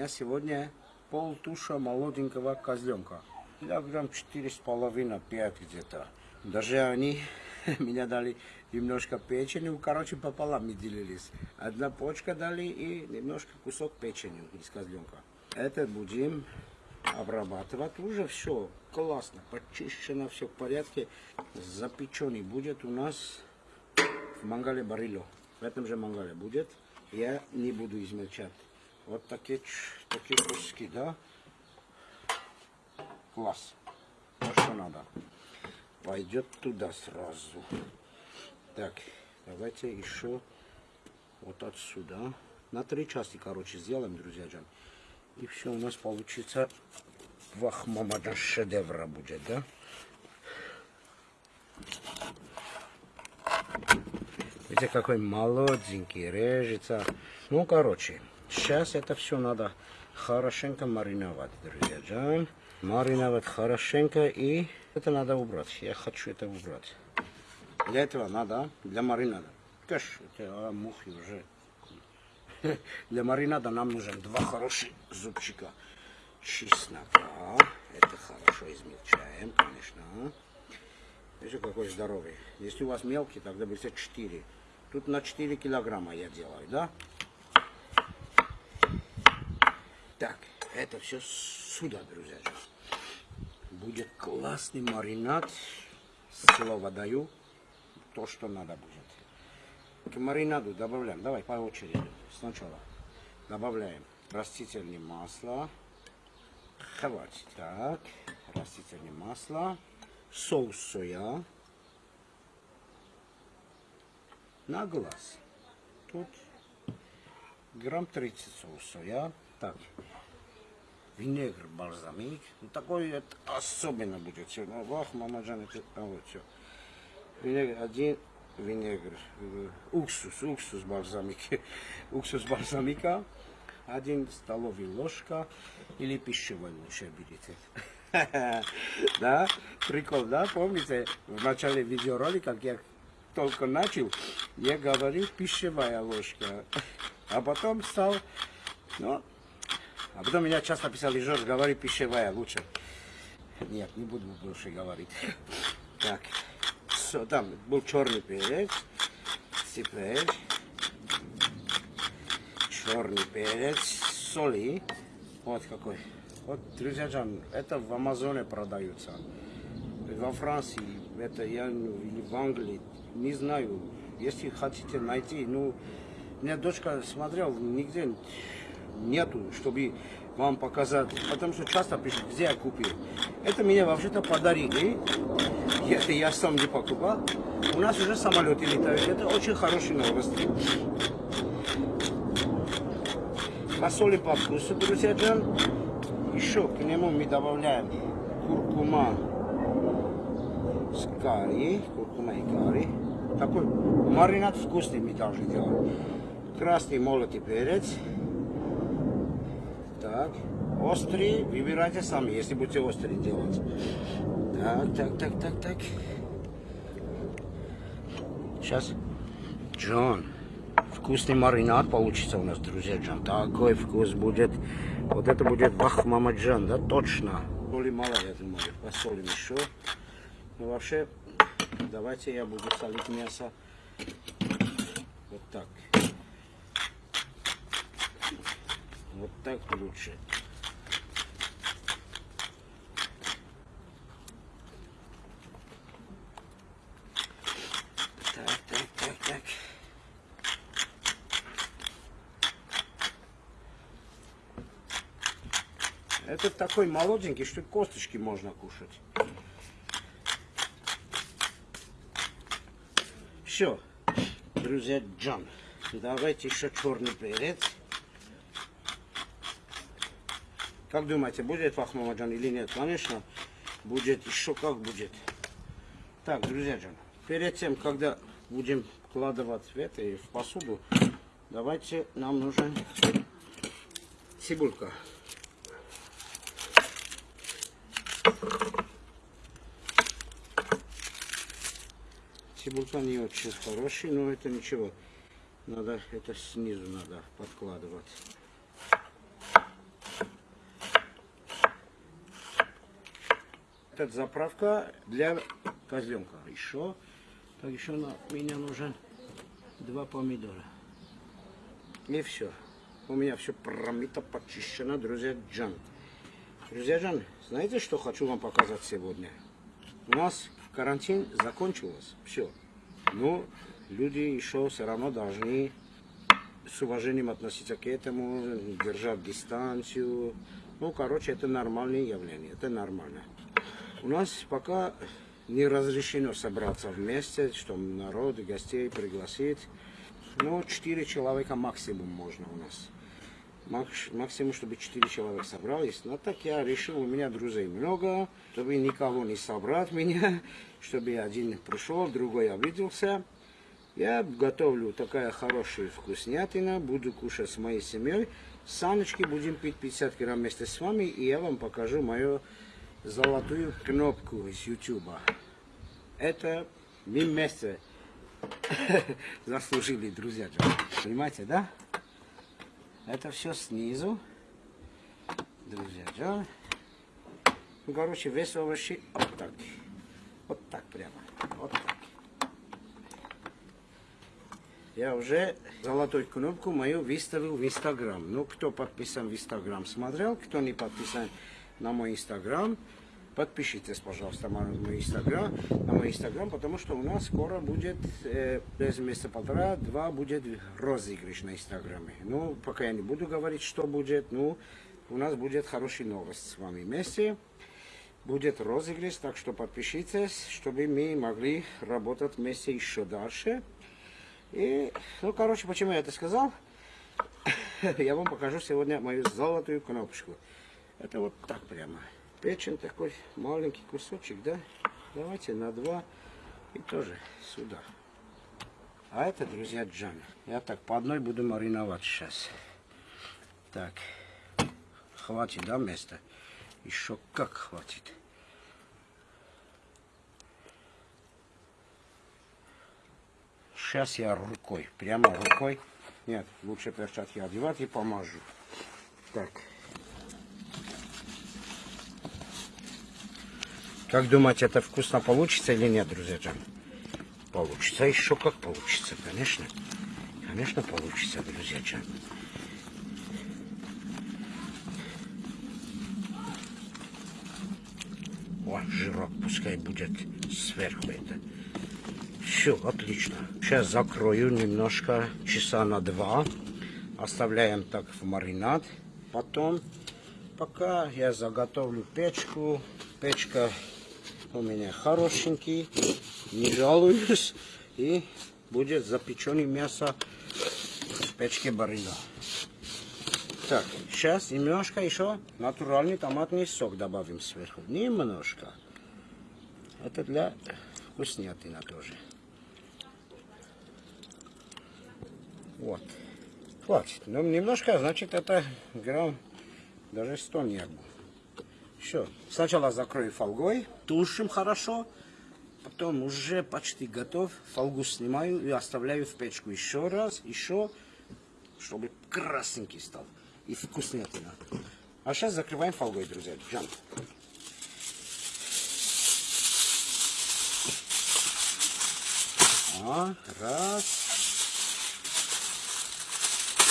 меня сегодня полтуша молоденького козленка. Килограмм четыре с половиной, пять где-то. Даже они меня дали немножко печени, ну, короче, пополам мы делились. Одна почка дали и немножко кусок печени из козленка. Это будем обрабатывать. Уже все классно, почищено, все в порядке. Запеченный будет у нас в мангале барило. В этом же мангале будет. Я не буду измельчать. Вот такие, такие куски, да? Класс. То, что надо. Пойдет туда сразу. Так, давайте еще вот отсюда. На три части, короче, сделаем, друзья джан. И все у нас получится вахмамаджан шедевра будет, да? Видите, какой молоденький, режется. Ну, короче, сейчас это все надо хорошенько мариновать, друзья джан. Мариновать хорошенько и это надо убрать. Я хочу это убрать. Для этого надо, для маринада. Кэш, это а, мухи уже. Для маринада нам нужен два хороших зубчика чеснока. Это хорошо измельчаем, конечно. Видите, какой здоровый. Если у вас мелкий, тогда берите 4. Тут на 4 килограмма я делаю, да? Так, это все сюда, друзья. Будет классный маринад. Слово даю. То, что надо будет. К маринаду добавляем. Давай по очереди. Сначала добавляем растительное масло. Хватит. Так, растительное масло. Соус соя. на глаз. Тут грамм 30 соуса. Я так. Винегр бальзамик. Ну, такой это особенно будет сегодня. Вах, мама Джан, это а, вот все. Винегр один, винегр, э, уксус, уксус бальзамик. уксус бальзамика. Один столовый ложка или пищевой лучше берите. да, прикол, да, помните, в начале видеоролика, как я только начал, я говорил пищевая ложка. А потом стал, ну, а потом меня часто писали, Жорж, говори пищевая лучше. Нет, не буду больше говорить. Так, все, там был черный перец, теперь черный перец, соли, вот какой. Вот, друзья, это в Амазоне продаются. Во Франции, это я, или в Англии, не знаю, если хотите найти, ну, у меня дочка смотрел, нигде нету, чтобы вам показать, потому что часто пишут, где я купил. Это мне вообще-то подарили, это я сам не покупал. У нас уже самолеты летают, это очень хорошие новости. Посолим по вкусу, друзья. Еще к нему мы добавляем куркума с карри, куркума и карри. Такой маринад вкусный мы должны делать. Красный молотый перец. Так. Острый выбирайте сами, если будете острый делать. Так, так, так, так, так. Сейчас. Джон. Вкусный маринад получится у нас, друзья Джон. Такой вкус будет. Вот это будет бах, мама Джон, да, точно. Соли мало, я думаю. Посолим еще. Ну, вообще, давайте я буду солить мясо вот так. Вот так лучше. Так, так, так, так. Это такой молоденький, что косточки можно кушать. Все, друзья, Джон. Давайте еще черный перец. Как думаете, будет фахмамаджан или нет? Конечно, будет. Еще как будет. Так, друзья, Джон. Перед тем, когда будем вкладывать в это и в посуду, давайте нам нужен цибулька. Цибулька не очень хороший, но это ничего. Надо это снизу надо подкладывать. Эта заправка для козленка. Еще, так еще на меня нужен два помидора. И все. У меня все промито, почищено, друзья Джан. Друзья Джан, знаете, что хочу вам показать сегодня? У нас карантин закончился, все. Но люди еще все равно должны с уважением относиться к этому, держать дистанцию. Ну, короче, это нормальное явление, это нормально. У нас пока не разрешено собраться вместе, чтобы народ, гостей пригласить. Ну, 4 человека максимум можно у нас. Максимум, чтобы 4 человека собрались. Но так я решил, у меня друзей много, чтобы никого не собрать меня, чтобы один пришел, другой обиделся. Я готовлю такая хорошая вкуснятина, буду кушать с моей семьей. Саночки будем пить 50 грамм вместе с вами, и я вам покажу мою золотую кнопку из YouTube. Это мы вместе заслужили, друзья. Понимаете, да? Это все снизу. Друзья, да? Ну, короче, вес овощи вот так. Вот так прямо. Вот так. Я уже золотую кнопку мою выставил в Инстаграм. Ну, кто подписан в Инстаграм, смотрел. Кто не подписан на мой Инстаграм, подпишитесь, пожалуйста, на мой Инстаграм, на мой Инстаграм, потому что у нас скоро будет, э, через месяца полтора-два будет розыгрыш на Инстаграме. Ну, пока я не буду говорить, что будет, ну, у нас будет хорошая новость с вами вместе. Будет розыгрыш, так что подпишитесь, чтобы мы могли работать вместе еще дальше. И, ну, короче, почему я это сказал? я вам покажу сегодня мою золотую кнопочку. Это вот так прямо. Печень такой маленький кусочек, да? Давайте на два и тоже сюда. А это, друзья, джан. Я так по одной буду мариновать сейчас. Так. Хватит, да, места? Еще как хватит. Сейчас я рукой, прямо рукой. Нет, лучше перчатки одевать и помажу. Так. Как думаете, это вкусно получится или нет, друзья? Получится еще как получится, конечно. Конечно, получится, друзья. О, жирок пускай будет сверху это. Все, отлично. Сейчас закрою немножко, часа на два. Оставляем так в маринад. Потом, пока я заготовлю печку, печка у меня хорошенький, не жалуюсь. И будет запеченное мясо в печке барина. Так, сейчас немножко еще натуральный томатный сок добавим сверху. Немножко. Это для вкуснятина тоже. Вот. Хватит. Ну, немножко, значит, это грамм даже 100 не было. Все. Сначала закрою фольгой, тушим хорошо. Потом уже почти готов. Фольгу снимаю и оставляю в печку еще раз, еще, чтобы красненький стал. И вкуснятина. А сейчас закрываем фольгой, друзья. Джамп. А, раз.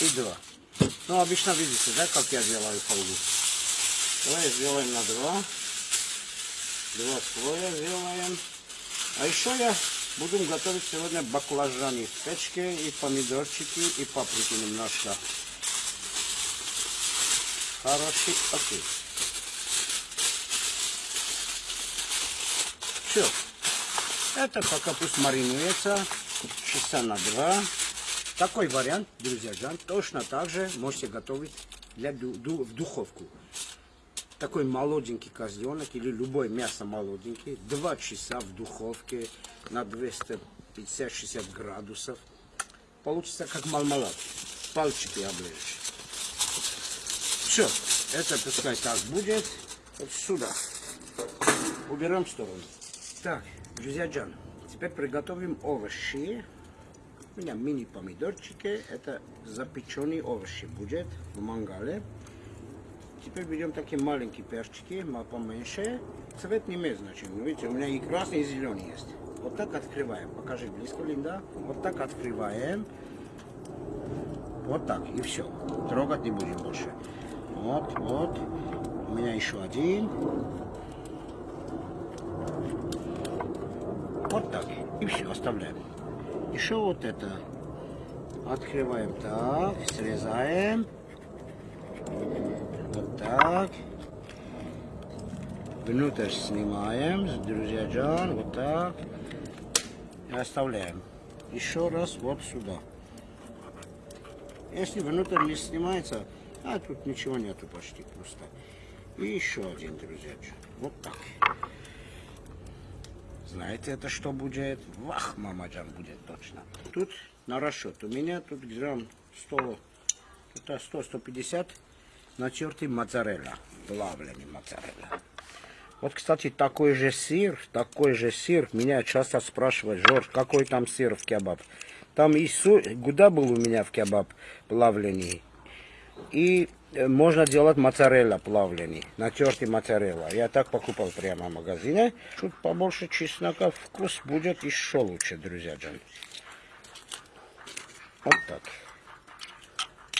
И два. Ну, обычно видите, да, как я делаю фольгу. Давай сделаем на два. Два слоя сделаем. А еще я буду готовить сегодня баклажаны в печке и помидорчики и паприки немножко. Хороший окей. Все. Это пока пусть маринуется часа на два. Такой вариант, друзья, точно так же можете готовить для, в духовку такой молоденький козленок или любое мясо молоденький, 2 часа в духовке на 250-60 градусов. Получится как мармелад. Пальчики оближешь. Все, это пускай так будет. Вот сюда. Уберем в сторону. Так, друзья Джан, теперь приготовим овощи. У меня мини-помидорчики. Это запеченные овощи будет в мангале. Теперь берем такие маленькие перчики, поменьше. Цвет не имеет значения. Ну, видите, у меня и красный, и зеленый есть. Вот так открываем. Покажи близко, Линда. Вот так открываем. Вот так, и все. Трогать не будем больше. Вот, вот. У меня еще один. Вот так. И все, оставляем. Еще вот это. Открываем так, срезаем. Так. Внутрь снимаем, друзья Джан, вот так. И оставляем. Еще раз вот сюда. Если внутрь не снимается, а тут ничего нету почти просто. И еще один, друзья Джан. Вот так. Знаете, это что будет? Вах, мамаджан будет точно. Тут на расчет. У меня тут грамм 100, 100-150 на черте моцарелла, плавленый моцарелла. Вот, кстати, такой же сыр, такой же сыр. Меня часто спрашивают, Жорж, какой там сыр в кебаб? Там и су... гуда был у меня в кебаб плавленый. И э, можно делать моцарелла плавленый, натертый моцарелла. Я так покупал прямо в магазине. Чуть побольше чеснока, вкус будет еще лучше, друзья джан. Вот так.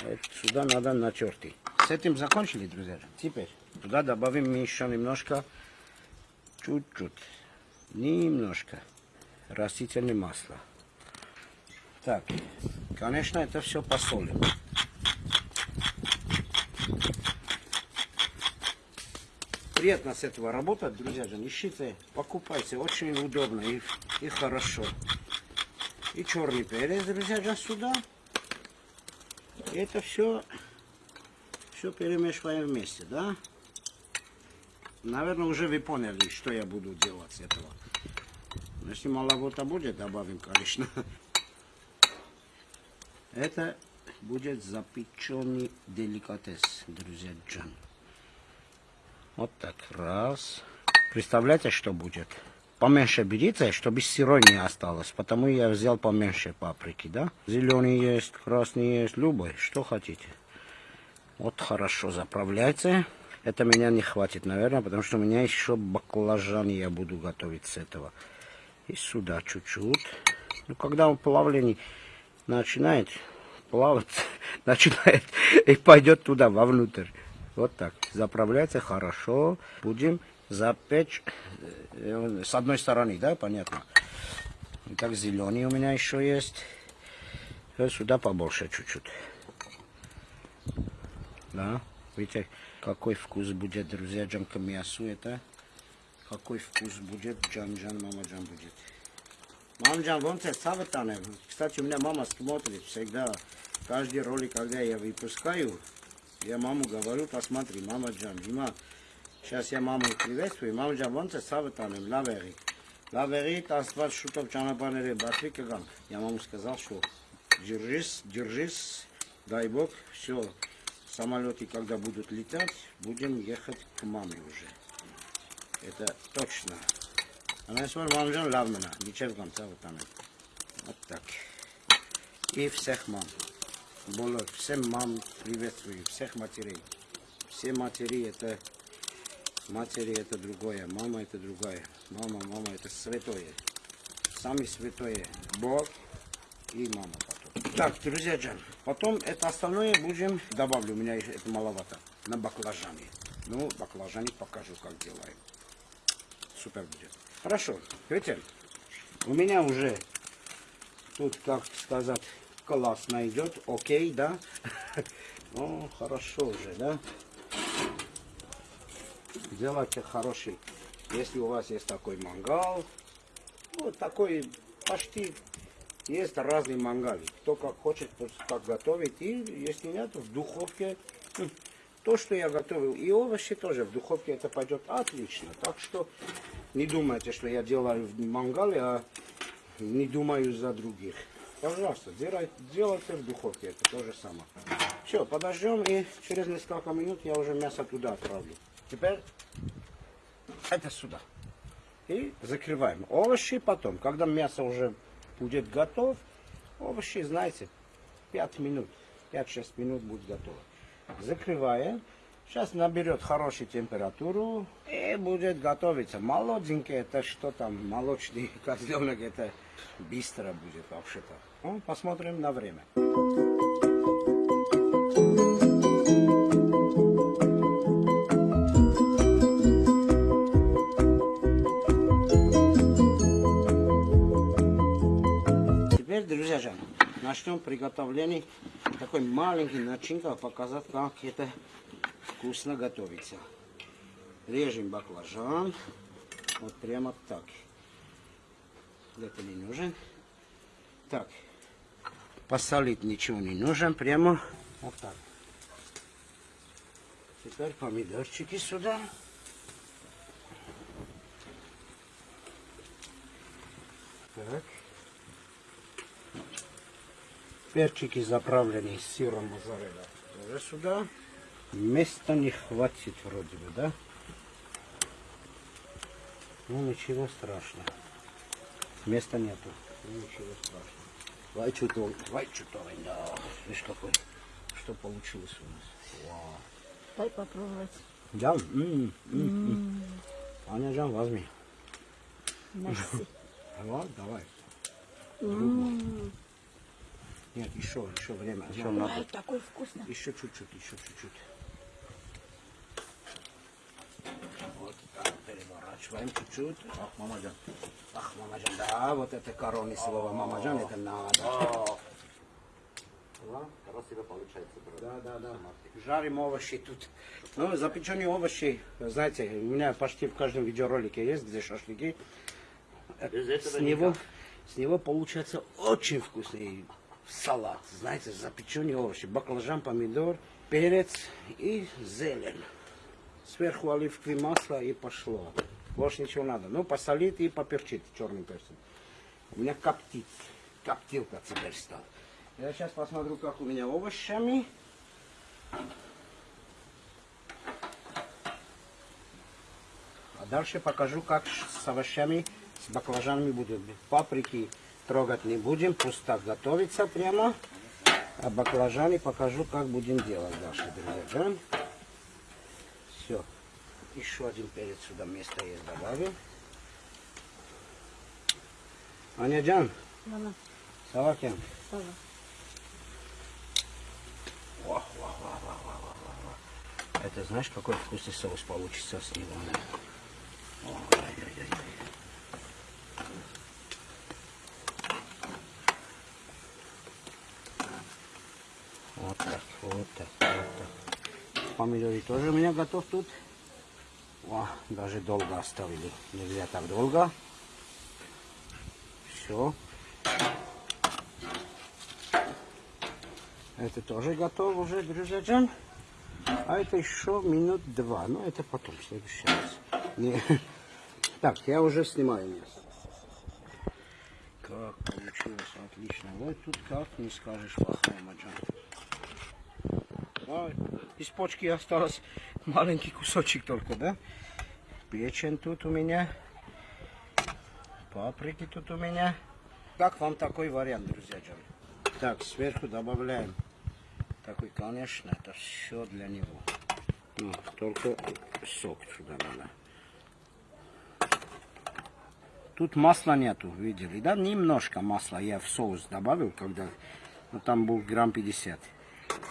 Это сюда надо натертый. С этим закончили, друзья. Теперь туда добавим еще немножко, чуть-чуть, немножко растительное масло. Так, конечно, это все посолим. Приятно с этого работать, друзья же. Ищите, покупайте, очень удобно и, и хорошо. И черный перец, друзья сюда. И это все, все перемешиваем вместе, да? Наверное, уже вы поняли, что я буду делать с этого. Если маловато будет, добавим, конечно. Это будет запеченный деликатес, друзья Джан. Вот так, раз. Представляете, что будет? Поменьше берите, чтобы сырой не осталось. Потому я взял поменьше паприки, да? Зеленый есть, красный есть, любой, что хотите. Вот хорошо заправляйте. Это меня не хватит, наверное, потому что у меня еще баклажаны я буду готовить с этого. И сюда чуть-чуть. Ну, когда он плавленый начинает плавать, начинает и пойдет туда, вовнутрь. Вот так. Заправляйте хорошо. Будем запечь э, с одной стороны, да, понятно. Итак, зеленый у меня еще есть. И сюда побольше чуть-чуть. Да, видите, какой вкус будет, друзья, джан к мясу это. Какой вкус будет, джан-джан, мама-джан будет. Мама-джан, вон ты саватане. Кстати, у меня мама смотрит всегда. Каждый ролик, когда я выпускаю, я маму говорю, посмотри, мама Джан, Дима, сейчас я маму приветствую, мама Джан, вон ты саватанем, лавери. Лавери, тастват шутов чанапанере, батри кагам. Я маму сказал, что держись, держись, дай Бог, все, самолеты, когда будут летать, будем ехать к маме уже. Это точно. Она Джан, лавмена, ничего саватанем. Вот так. И всех мам. Было всем мам приветствую, всех матерей. Все матери это матери это другое, мама это другая. Мама, мама это святое. Сами святое. Бог и мама потом. Так, друзья Джан, потом это остальное будем, добавлю, у меня это маловато, на баклажаны. Ну, баклажаны покажу, как делаем. Супер будет. Хорошо, видите, у меня уже тут, как сказать, классно идет, окей, да? Ну, хорошо уже, да? Делайте хороший. Если у вас есть такой мангал, вот такой почти есть разные мангалы. Кто как хочет, так готовить. И если нет, в духовке, м, то, что я готовил, и овощи тоже в духовке, это пойдет отлично. Так что не думайте, что я делаю в мангале, а не думаю за других. Пожалуйста, делай- делайте в духовке, это то же самое. Все, подождем и через несколько минут я уже мясо туда отправлю. Теперь это сюда. И закрываем. Овощи потом, когда мясо уже будет готов, овощи, знаете, 5 минут, 5-6 минут будет готово. Закрываем Сейчас наберет хорошую температуру и будет готовиться. Молоденький, это что там, молочный козленок, это быстро будет вообще-то. Ну, посмотрим на время. Друзья начнем приготовление такой маленький начинка, показать, как это вкусно готовится. Режем баклажан, вот прямо так. Это не нужен. Так, посолить ничего не нужно, прямо вот так. Теперь помидорчики сюда. Так. Перчики заправленные сыром моzzarella. Тоже сюда. Места не хватит вроде бы, да? Ну ничего страшного. Места нету. Ну, ничего страшного. Вай чутовый, вай чутовый, да. Видишь какой, что получилось у нас. Вау. Дай попробовать. Да? М, м, м. Аня, Жан, возьми. Мерси. Вот, давай. М, Нет, еще, еще время. Еще Ой, надо. такой вкусный. Еще чуть-чуть, еще чуть-чуть. Вот так, переворачиваем чуть-чуть. Ах, мамаджан. Ах, мамаджан, да, вот это коронное слово. Мамаджан, это надо. Да? Красиво получается, брат. Да, да, да. Жарим овощи тут. Ну, запеченные овощи, знаете, у меня почти в каждом видеоролике есть, где шашлыки. Без этого С него, с него получается очень вкусный салат. Знаете, запеченные овощи. Баклажан, помидор, перец и зелень. Сверху оливковое масло и пошло. Больше ничего надо. Ну, посолить и поперчить черным перцем. У меня коптит. Коптилка теперь стала. Я сейчас посмотрю, как у меня овощами. А дальше покажу, как с овощами, с баклажанами будет. Паприки трогать не будем, пусть так готовится прямо. А баклажаны покажу, как будем делать дальше, друзья. Все. Еще один перец сюда место есть добавим. Аня Джан, Мама, салакин. папа. Это знаешь, какой вкусный соус получится с него? Ой-ой-ой. Вот так, вот так, вот так. Помидоры тоже у меня готов тут. О, даже долго оставили. Нельзя так долго. Все. Это тоже готов уже, друзья. А это еще минут два. Ну, это потом, в следующий раз. Не. Так, я уже снимаю мясо. Как получилось, отлично. Вот тут как не скажешь плохого, Маджан. Ой, из почки осталось маленький кусочек только, да? Печень тут у меня. Паприки тут у меня. Как вам такой вариант, друзья? Так, сверху добавляем такой, конечно, это все для него. Ну, только сок сюда надо. Тут масла нету, видели, да? Немножко масла я в соус добавил, когда ну, там был грамм 50.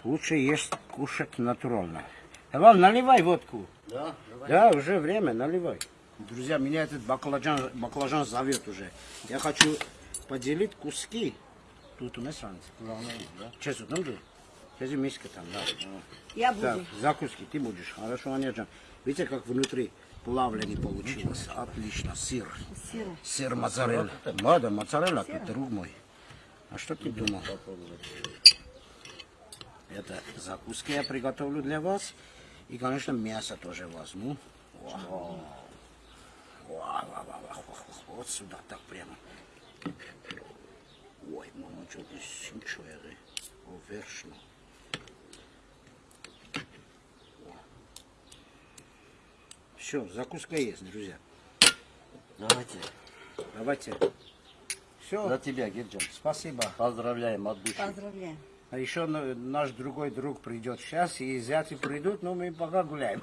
Лучше есть кушать натурально. Иван, наливай водку. Да, давай. Да, уже время, наливай. Друзья, меня этот баклажан, баклажан зовет уже. Я хочу поделить куски. Тут у нас да? Честно, там же? Сейчас миска там, да. Я Так, буду. закуски ты будешь. Хорошо, Анечка. Видите, как внутри плавленый получилось? Отлично. Сыр. Сыр. Сыр моцарелла. Да, моцарелла тут, друг мой. А что ты думал? Это закуски я приготовлю для вас. И, конечно, мясо тоже возьму. Вау. Вау, вау, вау, вау, вау. Вот сюда так прямо. Ой, мама, что ты синчуя, О, вершно. Все, закуска есть, друзья. Давайте. Давайте. Все. За тебя, Гирджан. Спасибо. Поздравляем от души. Поздравляю. А еще на- наш другой друг придет сейчас, и зяти придут, но мы пока гуляем.